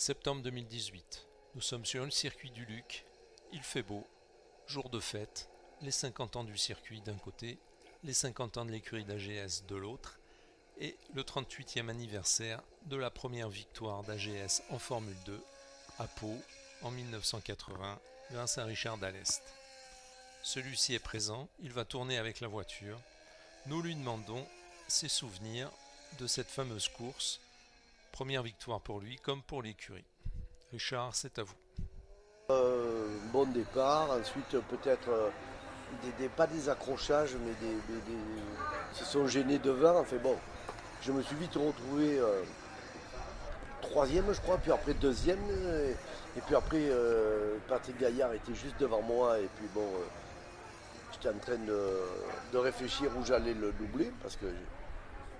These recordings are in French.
Septembre 2018. Nous sommes sur le circuit du Luc. Il fait beau. Jour de fête. Les 50 ans du circuit d'un côté, les 50 ans de l'écurie d'AGS de l'autre, et le 38e anniversaire de la première victoire d'AGS en Formule 2 à Pau en 1980 grâce à Richard Dallest. Celui-ci est présent, il va tourner avec la voiture. Nous lui demandons ses souvenirs de cette fameuse course. Première victoire pour lui comme pour l'écurie. Richard, c'est à vous. Euh, bon départ, ensuite peut-être euh, des, pas des accrochages, mais des, se sont gênés devant. Enfin bon, je me suis vite retrouvé euh, troisième, je crois, puis après deuxième, et, puis après Patrick Gaillard était juste devant moi, et puis bon, j'étais en train de, réfléchir où j'allais le doubler parce que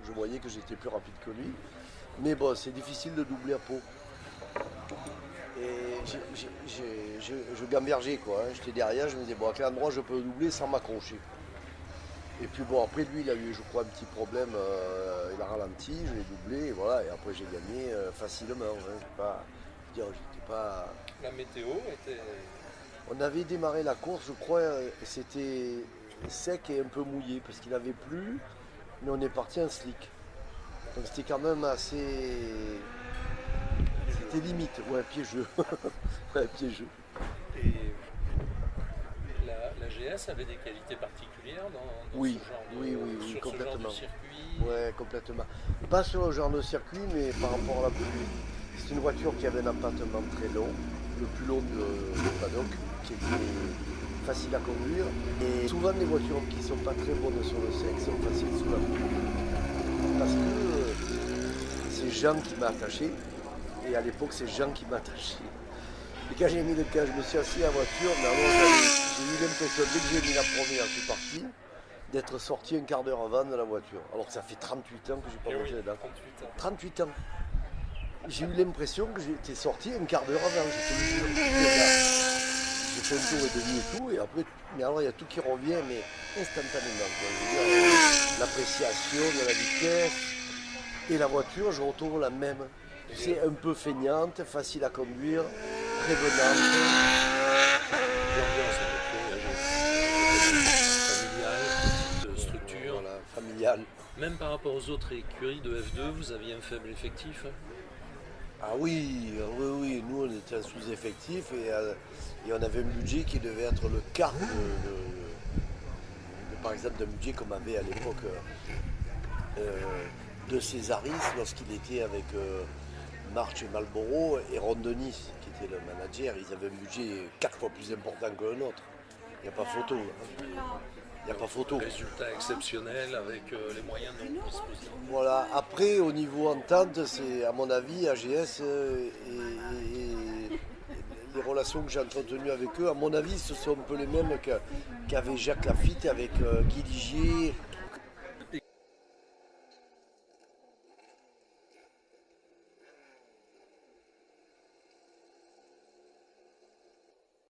je voyais que j'étais plus rapide que lui. Mais bon, c'est difficile de doubler à peau. Et je gambergeais quoi. Hein. J'étais derrière, je me disais, bon, à quel endroit je peux doubler sans m'accrocher. Et puis bon, après lui, il a eu, je crois, un petit problème. Euh, il a ralenti, je l'ai doublé, et voilà. Et après, j'ai gagné euh, facilement. Hein. Pas, j'étais pas. La météo était. On avait démarré la course, je crois, c'était sec et un peu mouillé parce qu'il avait plu, mais on est parti en slick. Donc c'était quand même assez. C'était limite, ouais, piégeux. ouais, piégeux. Et la, GS avait des qualités particulières dans, oui, ce genre de, oui, oui, oui, complètement. circuit? Ouais, complètement. Pas sur le genre de circuit, mais par rapport à la pluie. C'est une voiture qui avait un empattement très long, le plus long de, paddock, qui était facile à conduire. Et souvent, les voitures qui ne sont pas très bonnes sur le sec sont faciles sous la pluie. Parce que euh, c'est Jean qui m'a attaché. Et à l'époque, c'est Jean qui m'a attaché. Et quand j'ai mis le cas, je me suis assis à la voiture, mais j'ai eu l'impression, dès que j'ai mis la première, je suis parti, d'être sorti un quart d'heure avant de la voiture. Alors que ça fait 38 ans que j'ai pas eh monté oui, dedans. 38 ans. 38 ans. J'ai eu l'impression que j'étais sorti un quart d'heure avant. Fait un tour et demi et tout, et après, mais alors il y a tout qui revient, mais instantanément. L'appréciation de la vitesse et la voiture, je retrouve la même. C'est un peu feignante, facile à conduire, très familiale, de structure. Voilà, familiale. Même par rapport aux autres écuries de F2, vous aviez un faible effectif Ah oui, oui, oui, nous on était un sous-effectif et, euh, on avait un budget qui devait être le quart de, par exemple d'un budget qu'on avait à l'époque euh, de Césaris lorsqu'il était avec euh, March et Malboro et Ron qui était le manager, ils avaient un budget quatre fois plus important que le nôtre. Il n'y a pas photo. Hein. Il n'y a pas photo. Résultat exceptionnel avec euh, les moyens disposition. Voilà. Après, au niveau entente, c'est à mon avis, AGS euh, et, les relations que j'ai entretenues avec eux, à mon avis, ce sont un peu les mêmes qu'avait Jacques Lafitte avec euh, Guy Ligier